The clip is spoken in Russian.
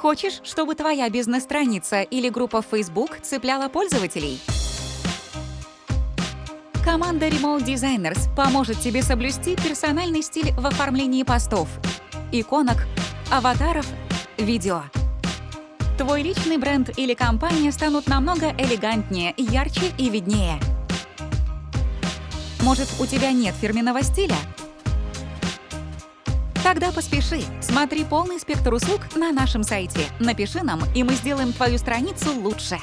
Хочешь, чтобы твоя бизнес-страница или группа в Facebook цепляла пользователей? Команда Remote Designers поможет тебе соблюсти персональный стиль в оформлении постов, иконок, аватаров, видео. Твой личный бренд или компания станут намного элегантнее, ярче и виднее. Может, у тебя нет фирменного стиля? Тогда поспеши. Смотри полный спектр услуг на нашем сайте. Напиши нам, и мы сделаем твою страницу лучше.